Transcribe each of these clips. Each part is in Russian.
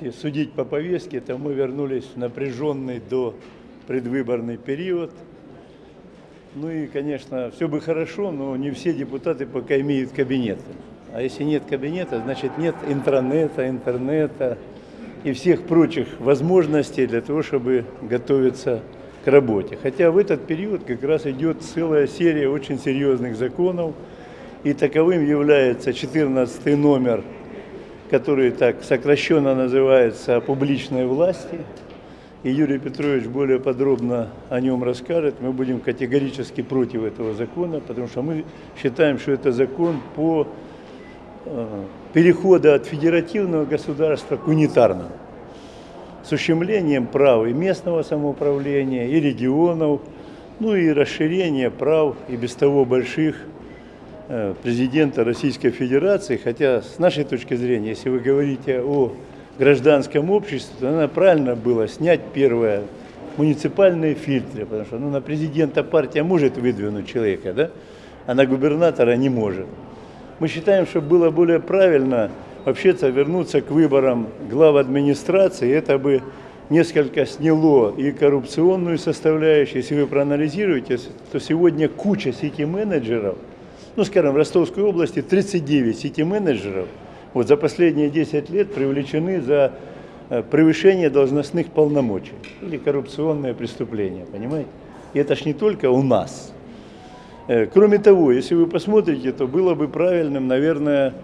если судить по повестке, то мы вернулись в напряженный до предвыборный период. Ну и, конечно, все бы хорошо, но не все депутаты пока имеют кабинеты. А если нет кабинета, значит нет интранета, интернета и всех прочих возможностей для того, чтобы готовиться к работе. Хотя в этот период как раз идет целая серия очень серьезных законов, и таковым является 14 номер, который так сокращенно называется «О публичной власти». И Юрий Петрович более подробно о нем расскажет. Мы будем категорически против этого закона, потому что мы считаем, что это закон по э, переходу от федеративного государства к унитарному с ущемлением прав и местного самоуправления, и регионов, ну и расширение прав и без того больших президента Российской Федерации, хотя с нашей точки зрения, если вы говорите о гражданском обществе, то надо правильно было снять первое муниципальные фильтры, потому что ну, на президента партия может выдвинуть человека, да? а на губернатора не может. Мы считаем, что было более правильно вообще-то вернуться к выборам глав администрации, это бы несколько сняло и коррупционную составляющую. Если вы проанализируете, то сегодня куча сети-менеджеров, ну, скажем, в Ростовской области 39 сети-менеджеров вот за последние 10 лет привлечены за э, превышение должностных полномочий или коррупционное преступление, понимаете? И это ж не только у нас. Э, кроме того, если вы посмотрите, то было бы правильным, наверное,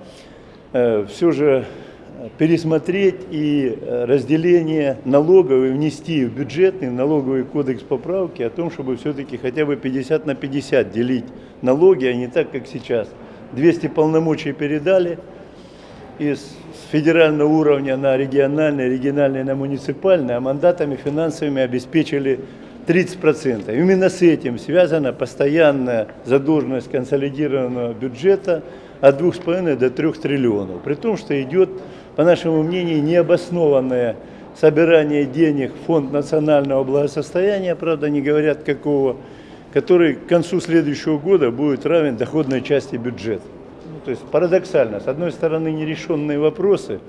Э, все же пересмотреть и э, разделение налоговой внести в бюджетный, налоговый кодекс поправки о том, чтобы все-таки хотя бы 50 на 50 делить налоги, а не так, как сейчас. 200 полномочий передали из федерального уровня на региональный, региональный на муниципальный, а мандатами финансовыми обеспечили 30%. Именно с этим связана постоянная задолженность консолидированного бюджета – от 2,5 до 3 триллионов. При том, что идет, по нашему мнению, необоснованное собирание денег в Фонд национального благосостояния, правда, не говорят какого, который к концу следующего года будет равен доходной части бюджета. Ну, то есть парадоксально. С одной стороны, нерешенные вопросы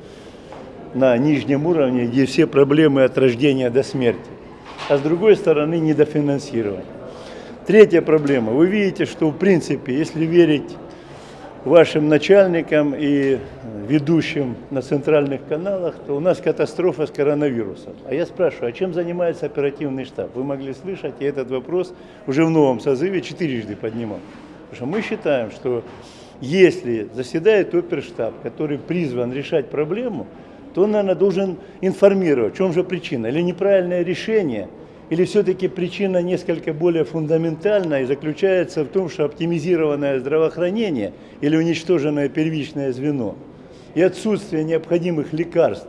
на нижнем уровне, где все проблемы от рождения до смерти, а с другой стороны, недофинансирование. Третья проблема. Вы видите, что в принципе, если верить вашим начальникам и ведущим на центральных каналах, то у нас катастрофа с коронавирусом. А я спрашиваю, а чем занимается оперативный штаб? Вы могли слышать, и этот вопрос уже в новом созыве четырежды поднимал. Потому что мы считаем, что если заседает оперштаб, который призван решать проблему, то он, наверное, должен информировать, в чем же причина. Или неправильное решение – или все-таки причина несколько более фундаментальная и заключается в том, что оптимизированное здравоохранение или уничтоженное первичное звено и отсутствие необходимых лекарств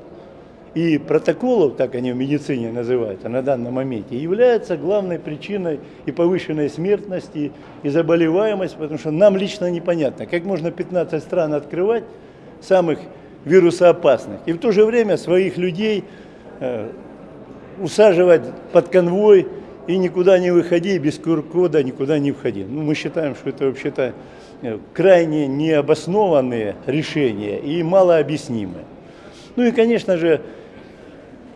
и протоколов, так они в медицине называются на данном моменте, является главной причиной и повышенной смертности, и заболеваемости, потому что нам лично непонятно, как можно 15 стран открывать самых вирусоопасных, и в то же время своих людей э, усаживать под конвой и никуда не выходи, без QR-кода никуда не входи. Ну, мы считаем, что это вообще-то э, крайне необоснованные решения и малообъяснимые. Ну и, конечно же,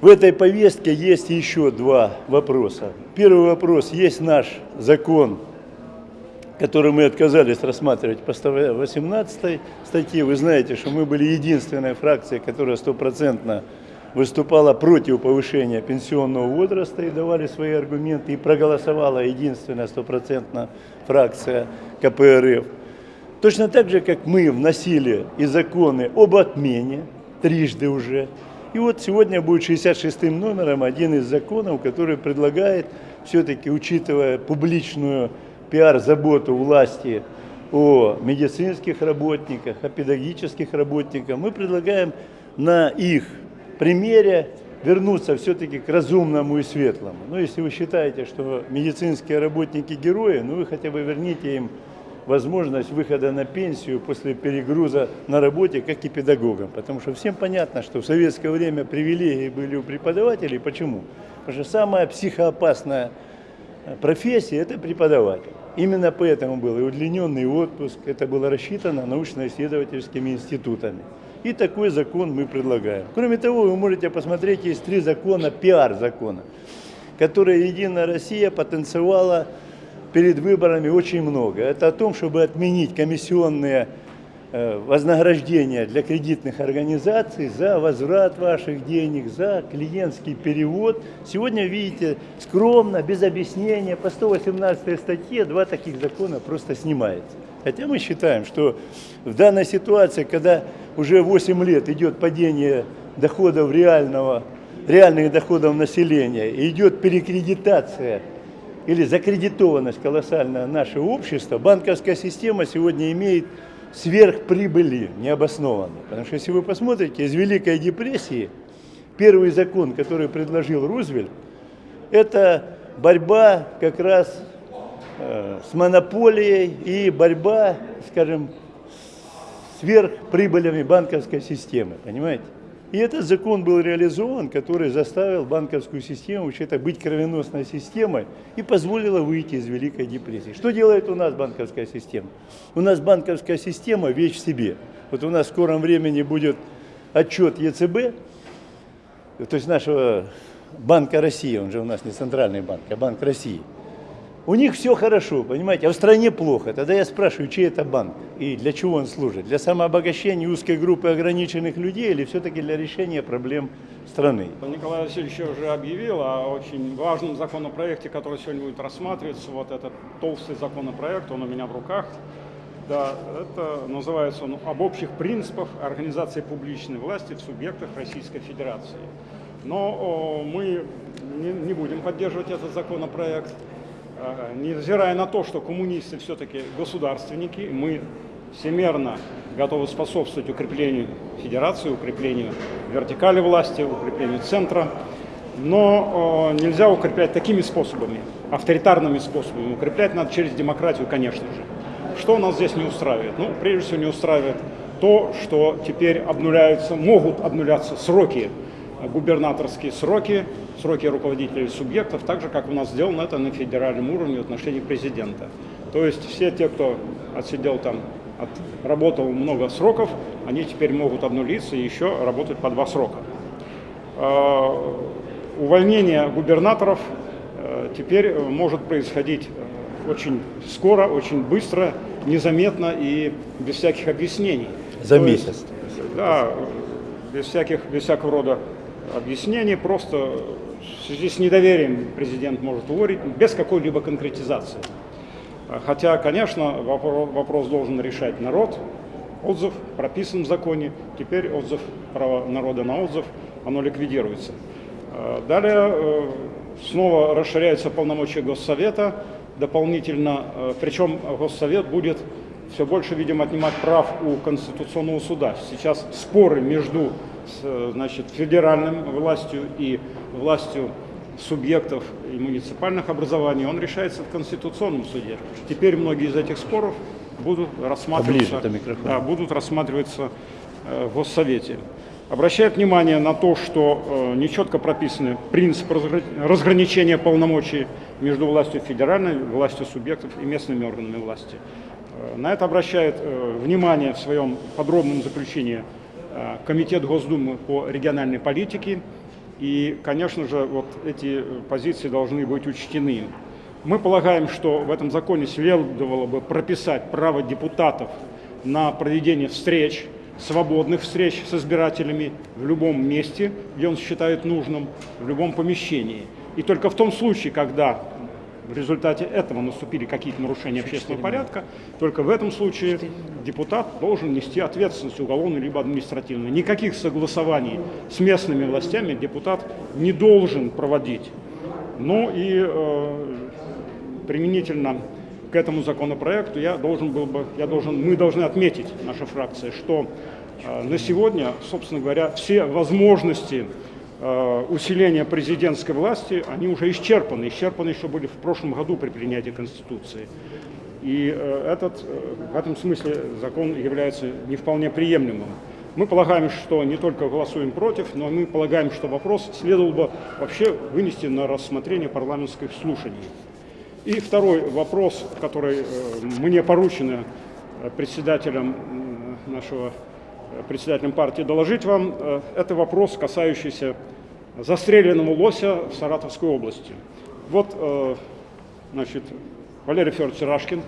в этой повестке есть еще два вопроса. Первый вопрос, есть наш закон, который мы отказались рассматривать по 118 статье. Вы знаете, что мы были единственной фракцией, которая стопроцентно выступала против повышения пенсионного возраста и давали свои аргументы, и проголосовала единственная стопроцентная фракция КПРФ. Точно так же, как мы вносили и законы об отмене, трижды уже. И вот сегодня будет 66-м номером один из законов, который предлагает, все-таки учитывая публичную пиар-заботу власти о медицинских работниках, о педагогических работниках, мы предлагаем на их примере вернуться все-таки к разумному и светлому. Ну, если вы считаете, что медицинские работники герои, ну, вы хотя бы верните им возможность выхода на пенсию после перегруза на работе, как и педагогам. Потому что всем понятно, что в советское время привилегии были у преподавателей. Почему? Потому что самая психоопасная профессия – это преподаватель. Именно поэтому был и удлиненный отпуск, это было рассчитано научно-исследовательскими институтами. И такой закон мы предлагаем. Кроме того, вы можете посмотреть, есть три закона, пиар-закона, которые Единая Россия потенциала перед выборами очень много. Это о том, чтобы отменить комиссионные э, вознаграждения для кредитных организаций за возврат ваших денег, за клиентский перевод. Сегодня, видите, скромно, без объяснения, по 118 статье два таких закона просто снимается. Хотя мы считаем, что в данной ситуации, когда уже 8 лет идет падение доходов реального, реальных доходов населения, и идет перекредитация или закредитованность колоссальная нашего общества, банковская система сегодня имеет сверхприбыли необоснованные. Потому что если вы посмотрите, из Великой депрессии первый закон, который предложил Рузвельт, это борьба как раз Э, с монополией и борьба, скажем, сверхприбылями банковской системы, понимаете? И этот закон был реализован, который заставил банковскую систему вообще-то быть кровеносной системой и позволила выйти из Великой депрессии. Что делает у нас банковская система? У нас банковская система вещь в себе. Вот у нас в скором времени будет отчет ЕЦБ, то есть нашего Банка России, он же у нас не центральный банк, а Банк России – у них все хорошо, понимаете, а в стране плохо. Тогда я спрашиваю, чей это банк и для чего он служит? Для самообогащения узкой группы ограниченных людей или все-таки для решения проблем страны? Николай Васильевич уже объявил о очень важном законопроекте, который сегодня будет рассматриваться. Вот этот толстый законопроект, он у меня в руках. Да, это называется он об общих принципах организации публичной власти в субъектах Российской Федерации. Но о, мы не, не будем поддерживать этот законопроект. Невзирая на то, что коммунисты все-таки государственники, мы всемерно готовы способствовать укреплению федерации, укреплению вертикали власти, укреплению центра, но э, нельзя укреплять такими способами, авторитарными способами. Укреплять надо через демократию, конечно же. Что нас здесь не устраивает? Ну, прежде всего, не устраивает то, что теперь обнуляются, могут обнуляться сроки губернаторские сроки, сроки руководителей субъектов, так же, как у нас сделано это на федеральном уровне в отношении президента. То есть все те, кто отсидел там, отработал много сроков, они теперь могут обнулиться и еще работать по два срока. А, увольнение губернаторов э, теперь может происходить очень скоро, очень быстро, незаметно и без всяких объяснений. За месяц. Есть, да, без, всяких, без всякого рода объяснений, просто в связи с недоверием президент может уволить без какой-либо конкретизации. Хотя, конечно, вопрос должен решать народ. Отзыв прописан в законе, теперь отзыв, право народа на отзыв, оно ликвидируется. Далее э, снова расширяются полномочия Госсовета дополнительно, э, причем Госсовет будет все больше, видимо, отнимать прав у Конституционного суда. Сейчас споры между с значит, федеральным властью и властью субъектов и муниципальных образований, он решается в Конституционном суде. Теперь многие из этих споров будут рассматриваться, да, будут рассматриваться э, в Госсовете. Обращает внимание на то, что э, нечетко прописаны принципы разграничения полномочий между властью федеральной, властью субъектов и местными органами власти. Э, на это обращает э, внимание в своем подробном заключении Э, Комитет Госдумы по региональной политике. И, конечно же, вот эти позиции должны быть учтены. Мы полагаем, что в этом законе следовало бы прописать право депутатов на проведение встреч, свободных встреч с избирателями в любом месте, где он считает нужным, в любом помещении. И только в том случае, когда в результате этого наступили какие-то нарушения общественного порядка, только в этом случае депутат должен нести ответственность уголовную либо административную. Никаких согласований с местными властями депутат не должен проводить. Ну и э, применительно к этому законопроекту я должен был бы, я должен, мы должны отметить, наша фракция, что э, на сегодня, собственно говоря, все возможности усиления президентской власти, они уже исчерпаны. Исчерпаны еще были в прошлом году при принятии Конституции. И э, этот, э, в этом смысле закон является не вполне приемлемым. Мы полагаем, что не только голосуем против, но мы полагаем, что вопрос следовало бы вообще вынести на рассмотрение парламентских слушаний. И второй вопрос, который мне поручено председателем нашего э, председателем партии, доложить вам. Э, это вопрос, касающийся застреленного лося в Саратовской области. Вот, э, значит, Валерий Федорович Рашкин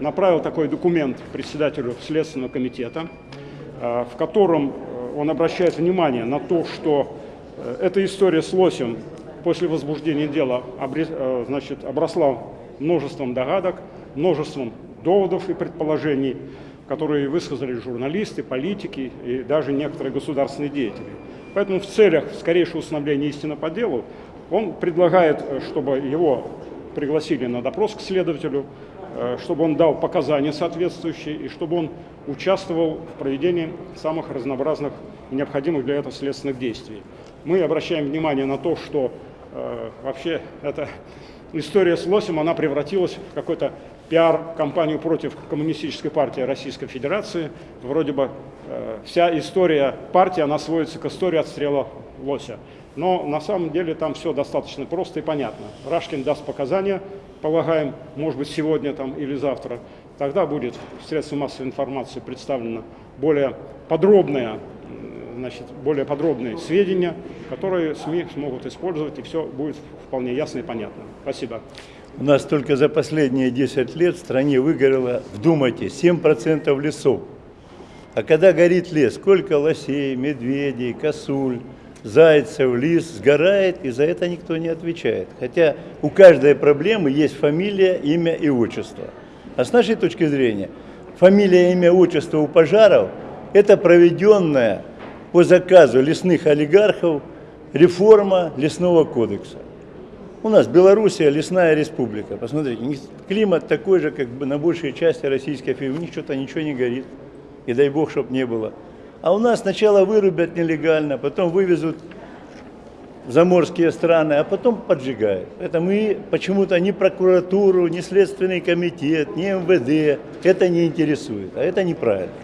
направил такой документ председателю Следственного комитета, в котором он обращает внимание на то, что эта история с лосем после возбуждения дела значит, обросла множеством догадок, множеством доводов и предположений, которые высказали журналисты, политики и даже некоторые государственные деятели. Поэтому в целях скорейшего установления истины по делу он предлагает, э, чтобы его пригласили на допрос к следователю, э, чтобы он дал показания соответствующие и чтобы он участвовал в проведении самых разнообразных и необходимых для этого следственных действий. Мы обращаем внимание на то, что э, вообще это история с лосем, она превратилась в какой-то пиар-кампанию против Коммунистической партии Российской Федерации. Вроде бы э, вся история партии, она сводится к истории отстрела лося. Но на самом деле там все достаточно просто и понятно. Рашкин даст показания, полагаем, может быть сегодня там, или завтра. Тогда будет в средствах массовой информации представлена более подробная значит, более подробные сведения, которые СМИ смогут использовать, и все будет вполне ясно и понятно. Спасибо. У нас только за последние 10 лет в стране выгорело, вдумайтесь, 7% лесов. А когда горит лес, сколько лосей, медведей, косуль, зайцев, лис сгорает, и за это никто не отвечает. Хотя у каждой проблемы есть фамилия, имя и отчество. А с нашей точки зрения, фамилия, имя, отчество у пожаров – это проведенная по заказу лесных олигархов реформа лесного кодекса. У нас Белоруссия лесная республика. Посмотрите, климат такой же, как бы на большей части Российской Федерации. У них что-то ничего не горит. И дай бог, чтобы не было. А у нас сначала вырубят нелегально, потом вывезут в заморские страны, а потом поджигают. Это мы почему-то ни прокуратуру, ни Следственный комитет, ни МВД это не интересует. А это неправильно.